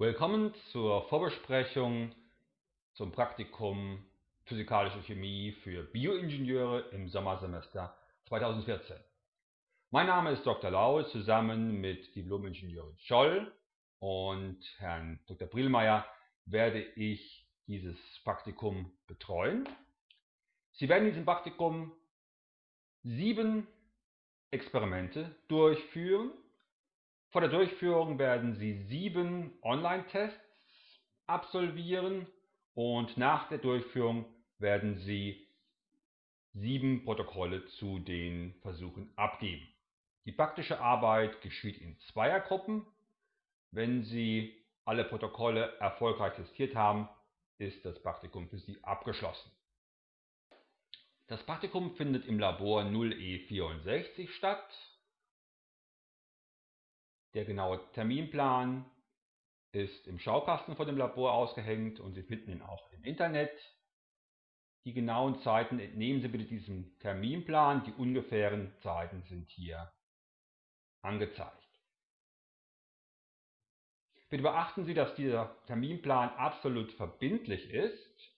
Willkommen zur Vorbesprechung zum Praktikum Physikalische Chemie für Bioingenieure im Sommersemester 2014. Mein Name ist Dr. Lau, zusammen mit Diplom-Ingenieurin Scholl und Herrn Dr. Brillmeier werde ich dieses Praktikum betreuen. Sie werden in diesem Praktikum sieben Experimente durchführen vor der Durchführung werden Sie sieben Online-Tests absolvieren und nach der Durchführung werden Sie sieben Protokolle zu den Versuchen abgeben. Die praktische Arbeit geschieht in Zweiergruppen. Wenn Sie alle Protokolle erfolgreich testiert haben, ist das Praktikum für Sie abgeschlossen. Das Praktikum findet im Labor 0E64 statt. Der genaue Terminplan ist im Schaukasten vor dem Labor ausgehängt und Sie finden ihn auch im Internet. Die genauen Zeiten entnehmen Sie bitte diesem Terminplan. Die ungefähren Zeiten sind hier angezeigt. Bitte beachten Sie, dass dieser Terminplan absolut verbindlich ist.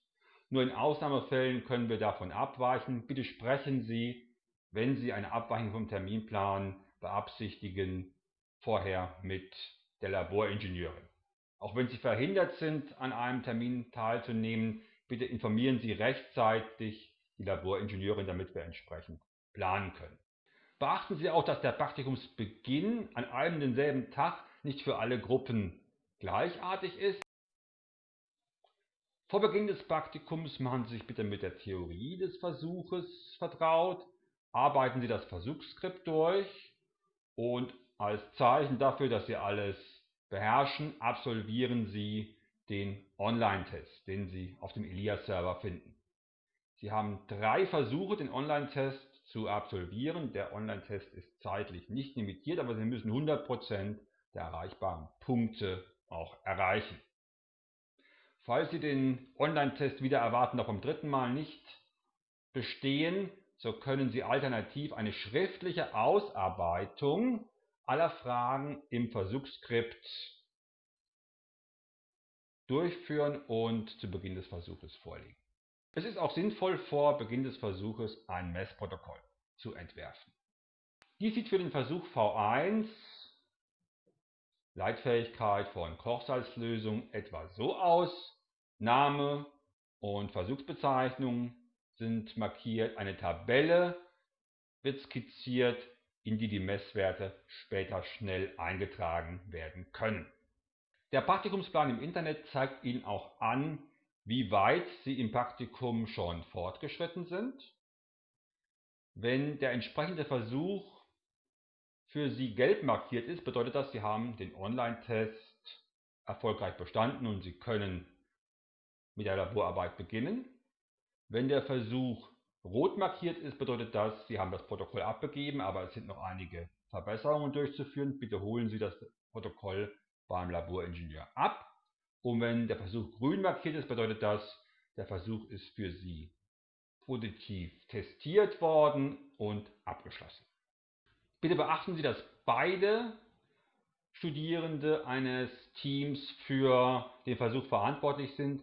Nur in Ausnahmefällen können wir davon abweichen. Bitte sprechen Sie, wenn Sie eine Abweichung vom Terminplan beabsichtigen, vorher mit der Laboringenieurin. Auch wenn Sie verhindert sind, an einem Termin teilzunehmen, bitte informieren Sie rechtzeitig die Laboringenieurin, damit wir entsprechend planen können. Beachten Sie auch, dass der Praktikumsbeginn an einem denselben Tag nicht für alle Gruppen gleichartig ist. Vor Beginn des Praktikums machen Sie sich bitte mit der Theorie des Versuches vertraut, arbeiten Sie das Versuchsskript durch und als Zeichen dafür, dass Sie alles beherrschen, absolvieren Sie den Online-Test, den Sie auf dem Elias-Server finden. Sie haben drei Versuche, den Online-Test zu absolvieren. Der Online-Test ist zeitlich nicht limitiert, aber Sie müssen 100% der erreichbaren Punkte auch erreichen. Falls Sie den Online-Test wieder erwarten, noch beim dritten Mal nicht bestehen, so können Sie alternativ eine schriftliche Ausarbeitung aller Fragen im Versuchsskript durchführen und zu Beginn des Versuches vorlegen. Es ist auch sinnvoll, vor Beginn des Versuches ein Messprotokoll zu entwerfen. Dies sieht für den Versuch V1 Leitfähigkeit von Kochsalzlösung etwa so aus. Name und Versuchsbezeichnung sind markiert. Eine Tabelle wird skizziert in die die Messwerte später schnell eingetragen werden können. Der Praktikumsplan im Internet zeigt Ihnen auch an, wie weit Sie im Praktikum schon fortgeschritten sind. Wenn der entsprechende Versuch für Sie gelb markiert ist, bedeutet das, Sie haben den Online-Test erfolgreich bestanden und Sie können mit der Laborarbeit beginnen. Wenn der Versuch Rot markiert ist, bedeutet das, Sie haben das Protokoll abgegeben, aber es sind noch einige Verbesserungen durchzuführen. Bitte holen Sie das Protokoll beim Laboringenieur ab. Und wenn der Versuch grün markiert ist, bedeutet das, der Versuch ist für Sie positiv testiert worden und abgeschlossen. Bitte beachten Sie, dass beide Studierende eines Teams für den Versuch verantwortlich sind.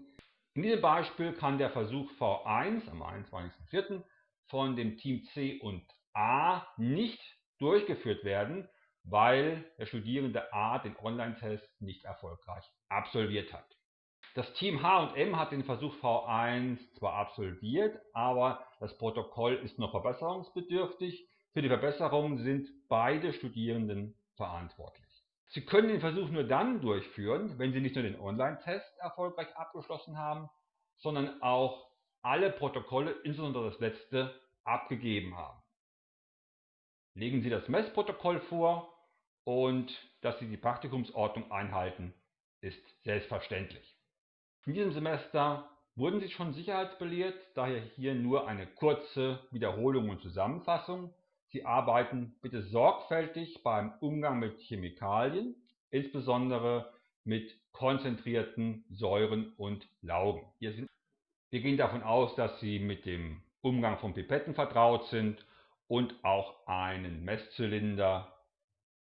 In diesem Beispiel kann der Versuch V1 am 21.04. von dem Team C und A nicht durchgeführt werden, weil der Studierende A den Online-Test nicht erfolgreich absolviert hat. Das Team H und M hat den Versuch V1 zwar absolviert, aber das Protokoll ist noch verbesserungsbedürftig. Für die Verbesserung sind beide Studierenden verantwortlich. Sie können den Versuch nur dann durchführen, wenn Sie nicht nur den Online-Test erfolgreich abgeschlossen haben, sondern auch alle Protokolle, insbesondere das letzte, abgegeben haben. Legen Sie das Messprotokoll vor und dass Sie die Praktikumsordnung einhalten, ist selbstverständlich. In diesem Semester wurden Sie schon sicherheitsbelehrt, daher hier nur eine kurze Wiederholung und Zusammenfassung. Sie arbeiten bitte sorgfältig beim Umgang mit Chemikalien, insbesondere mit konzentrierten Säuren und Laugen. Wir gehen davon aus, dass Sie mit dem Umgang von Pipetten vertraut sind und auch einen Messzylinder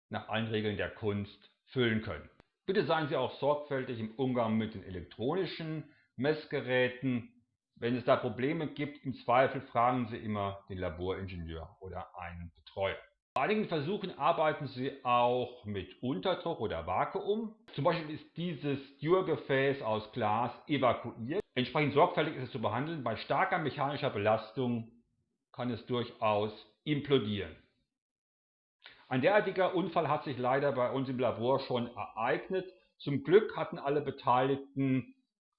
nach allen Regeln der Kunst füllen können. Bitte seien Sie auch sorgfältig im Umgang mit den elektronischen Messgeräten. Wenn es da Probleme gibt, im Zweifel fragen Sie immer den Laboringenieur oder einen Betreuer. Bei einigen Versuchen arbeiten Sie auch mit Unterdruck oder Vakuum. Zum Beispiel ist dieses Dürrgefäß aus Glas evakuiert. Entsprechend sorgfältig ist es zu behandeln. Bei starker mechanischer Belastung kann es durchaus implodieren. Ein derartiger Unfall hat sich leider bei uns im Labor schon ereignet. Zum Glück hatten alle Beteiligten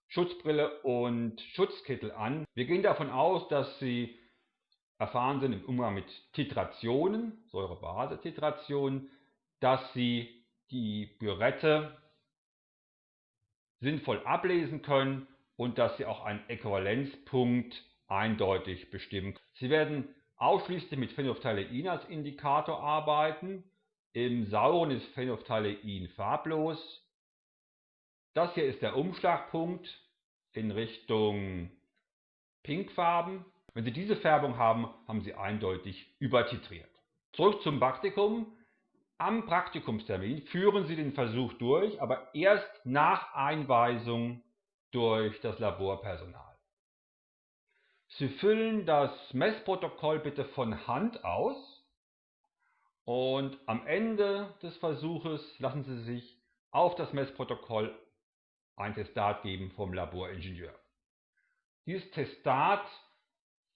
Schutzbrille und Schutzkittel an. Wir gehen davon aus, dass sie erfahren sind im Umgang mit Titrationen, Säurebase-Titrationen, dass sie die Bürette sinnvoll ablesen können und dass sie auch einen Äquivalenzpunkt eindeutig bestimmen. Sie werden ausschließlich mit Phenolphthalein als Indikator arbeiten. Im Sauren ist Phenolphthalein farblos. Das hier ist der Umschlagpunkt in Richtung Pinkfarben. Wenn Sie diese Färbung haben, haben Sie eindeutig übertitriert. Zurück zum Praktikum. Am Praktikumstermin führen Sie den Versuch durch, aber erst nach Einweisung durch das Laborpersonal. Sie füllen das Messprotokoll bitte von Hand aus und am Ende des Versuches lassen Sie sich auf das Messprotokoll ein Testat geben vom Laboringenieur. Dieses Testat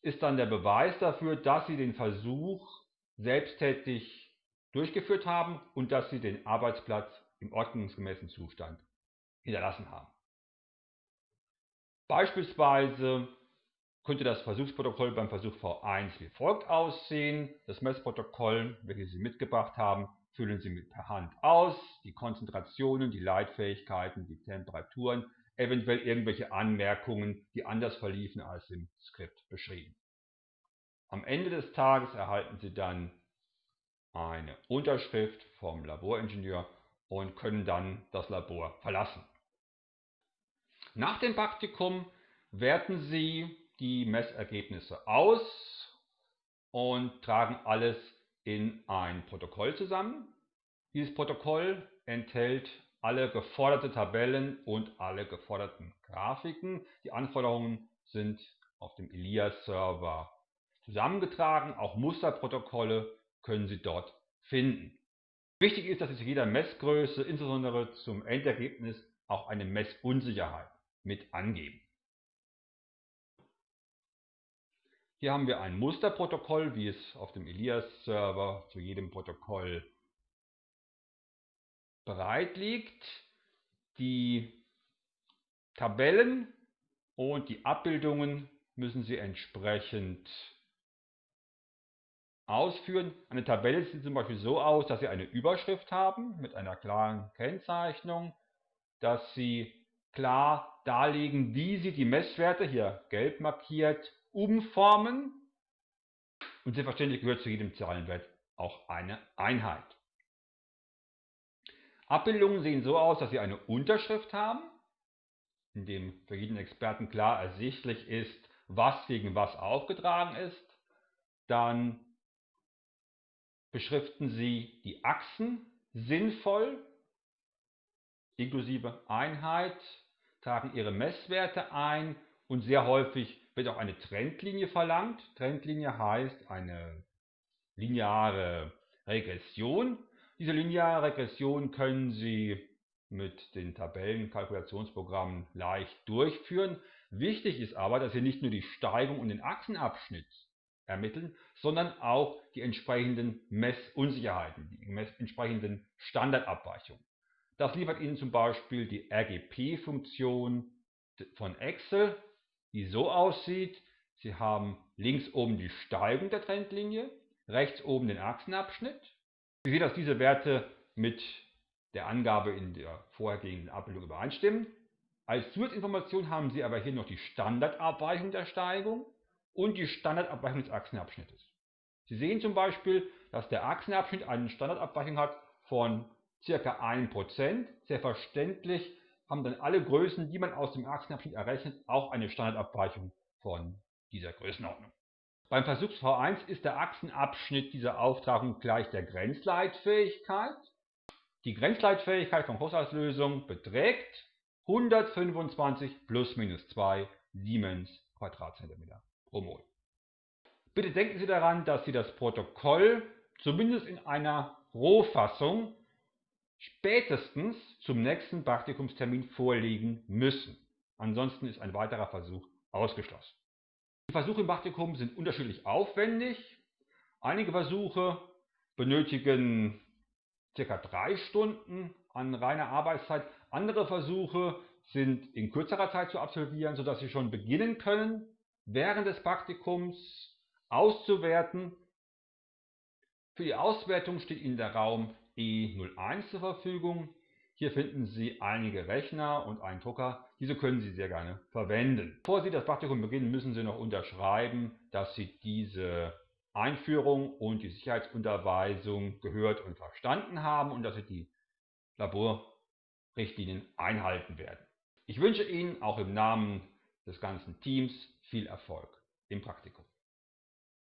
ist dann der Beweis dafür, dass Sie den Versuch selbsttätig durchgeführt haben und dass Sie den Arbeitsplatz im ordnungsgemäßen Zustand hinterlassen haben. Beispielsweise könnte das Versuchsprotokoll beim Versuch V1 wie folgt aussehen. Das Messprotokoll, welches Sie mitgebracht haben, füllen Sie mit per Hand aus. Die Konzentrationen, die Leitfähigkeiten, die Temperaturen, eventuell irgendwelche Anmerkungen, die anders verliefen als im Skript beschrieben. Am Ende des Tages erhalten Sie dann eine Unterschrift vom Laboringenieur und können dann das Labor verlassen. Nach dem Praktikum werten Sie die Messergebnisse aus und tragen alles in ein Protokoll zusammen. Dieses Protokoll enthält alle geforderte Tabellen und alle geforderten Grafiken. Die Anforderungen sind auf dem Elias-Server zusammengetragen. Auch Musterprotokolle können Sie dort finden. Wichtig ist, dass Sie zu jeder Messgröße, insbesondere zum Endergebnis, auch eine Messunsicherheit mit angeben. Hier haben wir ein Musterprotokoll, wie es auf dem Elias-Server zu jedem Protokoll bereit liegt. Die Tabellen und die Abbildungen müssen Sie entsprechend ausführen. Eine Tabelle sieht zum Beispiel so aus, dass Sie eine Überschrift haben mit einer klaren Kennzeichnung, dass Sie klar darlegen, wie Sie die Messwerte, hier gelb markiert, umformen. Und selbstverständlich gehört zu jedem Zahlenwert auch eine Einheit. Abbildungen sehen so aus, dass sie eine Unterschrift haben, in dem für jeden Experten klar ersichtlich ist, was gegen was aufgetragen ist. Dann beschriften Sie die Achsen sinnvoll, inklusive Einheit, tragen Ihre Messwerte ein und sehr häufig wird auch eine Trendlinie verlangt. Trendlinie heißt eine lineare Regression. Diese lineare Regression können Sie mit den Tabellenkalkulationsprogrammen leicht durchführen. Wichtig ist aber, dass Sie nicht nur die Steigung und den Achsenabschnitt ermitteln, sondern auch die entsprechenden Messunsicherheiten, die entsprechenden Standardabweichungen. Das liefert Ihnen zum Beispiel die RGP-Funktion von Excel die so aussieht, Sie haben links oben die Steigung der Trendlinie, rechts oben den Achsenabschnitt. Sie sehen, dass diese Werte mit der Angabe in der vorhergehenden Abbildung übereinstimmen. Als Zusatzinformation haben Sie aber hier noch die Standardabweichung der Steigung und die Standardabweichung des Achsenabschnittes. Sie sehen zum Beispiel, dass der Achsenabschnitt eine Standardabweichung hat von ca. 1%. Selbstverständlich haben dann alle Größen, die man aus dem Achsenabschnitt errechnet, auch eine Standardabweichung von dieser Größenordnung. Beim Versuch V1 ist der Achsenabschnitt dieser Auftragung gleich der Grenzleitfähigkeit. Die Grenzleitfähigkeit von Kochsalzlösung beträgt 125 plus minus 2 Siemens Quadratzentimeter pro Mol. Bitte denken Sie daran, dass Sie das Protokoll zumindest in einer Rohfassung spätestens zum nächsten Praktikumstermin vorlegen müssen. Ansonsten ist ein weiterer Versuch ausgeschlossen. Die Versuche im Praktikum sind unterschiedlich aufwendig. Einige Versuche benötigen ca. drei Stunden an reiner Arbeitszeit. Andere Versuche sind in kürzerer Zeit zu absolvieren, sodass Sie schon beginnen können, während des Praktikums auszuwerten. Für die Auswertung steht Ihnen der Raum E01 zur Verfügung. Hier finden Sie einige Rechner und einen Drucker. Diese können Sie sehr gerne verwenden. Bevor Sie das Praktikum beginnen, müssen Sie noch unterschreiben, dass Sie diese Einführung und die Sicherheitsunterweisung gehört und verstanden haben und dass Sie die Laborrichtlinien einhalten werden. Ich wünsche Ihnen auch im Namen des ganzen Teams viel Erfolg im Praktikum.